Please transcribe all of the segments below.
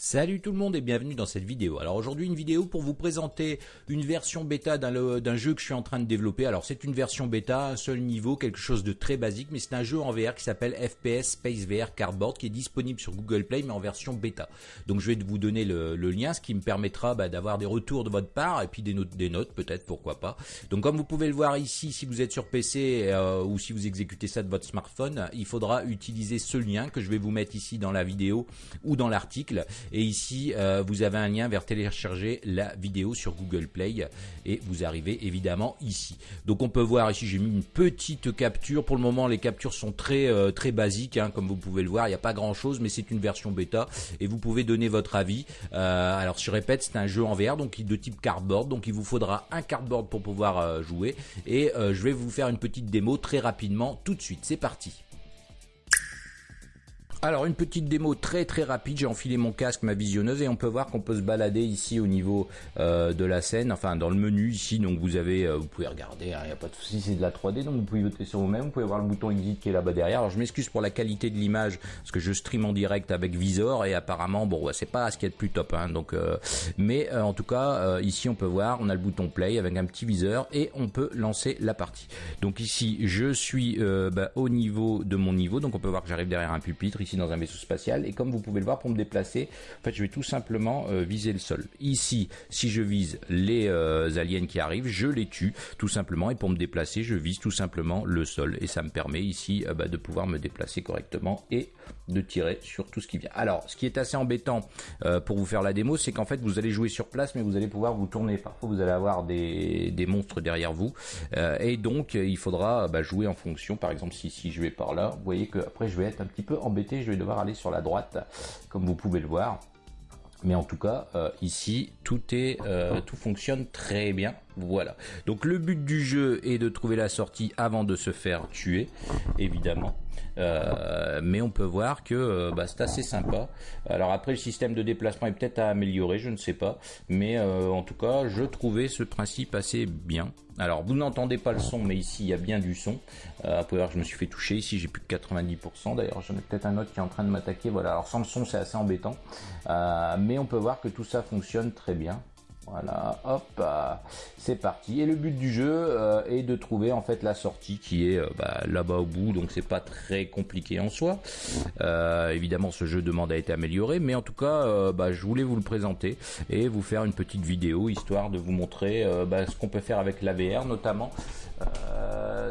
Salut tout le monde et bienvenue dans cette vidéo. Alors aujourd'hui une vidéo pour vous présenter une version bêta d'un jeu que je suis en train de développer. Alors c'est une version bêta, un seul niveau, quelque chose de très basique, mais c'est un jeu en VR qui s'appelle FPS Space VR Cardboard qui est disponible sur Google Play mais en version bêta. Donc je vais vous donner le, lien, ce qui me permettra bah, d'avoir des retours de votre part et puis des notes, des notes peut-être, pourquoi pas. Donc comme vous pouvez le voir ici, si vous êtes sur PC euh, ou si vous exécutez ça de votre smartphone, il faudra utiliser ce lien que je vais vous mettre ici dans la vidéo ou dans l'article et ici, euh, vous avez un lien vers télécharger la vidéo sur Google Play et vous arrivez évidemment ici. Donc on peut voir ici, j'ai mis une petite capture. Pour le moment, les captures sont très euh, très basiques, hein, comme vous pouvez le voir. Il n'y a pas grand chose, mais c'est une version bêta et vous pouvez donner votre avis. Euh, alors je répète, c'est un jeu en VR, donc de type cardboard. Donc il vous faudra un cardboard pour pouvoir jouer et je vais vous faire une petite démo très rapidement tout de suite. C'est parti. Alors une petite démo très très rapide, j'ai enfilé mon casque, ma visionneuse et on peut voir qu'on peut se balader ici au niveau euh, de la scène, enfin dans le menu ici, donc vous avez, euh, vous pouvez regarder, il hein, n'y a pas de souci, c'est de la 3D, donc vous pouvez voter sur vous-même, vous pouvez voir le bouton exit qui est là-bas derrière. Alors je m'excuse pour la qualité de l'image, parce que je stream en direct avec Visor et apparemment, bon, c'est pas ce qui est le plus top, hein, donc, euh, mais en tout cas, ici on peut voir, on a le bouton play avec un petit viseur et on peut lancer la partie. Donc ici, je suis bah, au niveau de mon niveau, donc on peut voir que j'arrive derrière un pupitre dans un vaisseau spatial. Et comme vous pouvez le voir pour me déplacer en fait je vais tout simplement euh, viser le sol. Ici si je vise les euh, aliens qui arrivent je les tue tout simplement. Et pour me déplacer je vise tout simplement le sol. Et ça me permet ici euh, bah, de pouvoir me déplacer correctement et de tirer sur tout ce qui vient. Alors ce qui est assez embêtant pour vous faire la démo c'est qu'en fait vous allez jouer sur place mais vous allez pouvoir vous tourner. Parfois vous allez avoir des, des monstres derrière vous. Et donc il faudra bah, jouer en fonction. Par exemple si, si je vais par là vous voyez que après je vais être un petit peu embêté je vais devoir aller sur la droite, comme vous pouvez le voir. Mais en tout cas, euh, ici, tout est, euh, tout fonctionne très bien. Voilà. Donc le but du jeu est de trouver la sortie avant de se faire tuer, évidemment. Euh, mais on peut voir que euh, bah, c'est assez sympa. Alors après, le système de déplacement est peut-être à améliorer, je ne sais pas. Mais euh, en tout cas, je trouvais ce principe assez bien. Alors, vous n'entendez pas le son, mais ici, il y a bien du son. Euh, après, je me suis fait toucher. Ici, j'ai plus que 90%. D'ailleurs, j'en ai peut-être un autre qui est en train de m'attaquer. Voilà, alors sans le son, c'est assez embêtant. mais on peut voir que tout ça fonctionne très bien. Voilà, hop, euh, c'est parti. Et le but du jeu euh, est de trouver en fait la sortie qui est euh, bah, là-bas au bout, donc c'est pas très compliqué en soi. évidemment, ce jeu demande à être amélioré, mais en tout cas, bah, je voulais vous le présenter et vous faire une petite vidéo histoire de vous montrer bah, ce qu'on peut faire avec l'AVR notamment.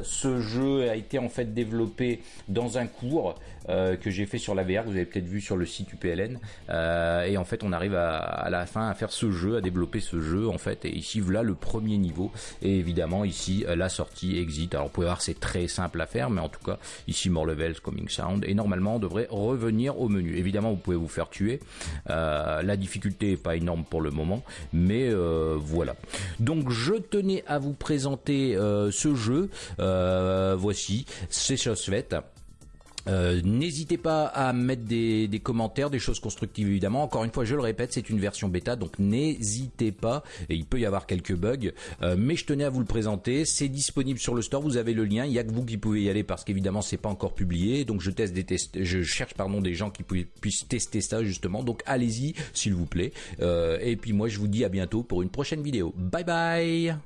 Ce jeu a été en fait développé dans un cours que j'ai fait sur l'AVR, vous avez peut-être vu sur le site UPLN, et en fait on arrive à, la fin à faire ce jeu, à développer ce jeu en fait. Et ici voilà le premier niveau. Et évidemment ici euh, la sortie exit. Alors vous pouvez voir c'est très simple à faire mais en tout cas ici more levels coming sound. Et normalement on devrait revenir au menu. Évidemment vous pouvez vous faire tuer. Euh, la difficulté est pas énorme pour le moment mais euh, voilà. Donc je tenais à vous présenter ce jeu voici c'est chose faite euh, n'hésitez pas à mettre des, commentaires, des choses constructives évidemment. Encore une fois, je le répète, c'est une version bêta, donc n'hésitez pas. Et il peut y avoir quelques bugs, euh, mais je tenais à vous le présenter. C'est disponible sur le store. Vous avez le lien. Il y a que vous qui pouvez y aller parce qu'évidemment c'est pas encore publié. Donc je teste des tests, je cherche pardon des gens qui puissent tester ça justement. Donc allez-y s'il vous plaît. Euh, et puis moi je vous dis à bientôt pour une prochaine vidéo. Bye bye.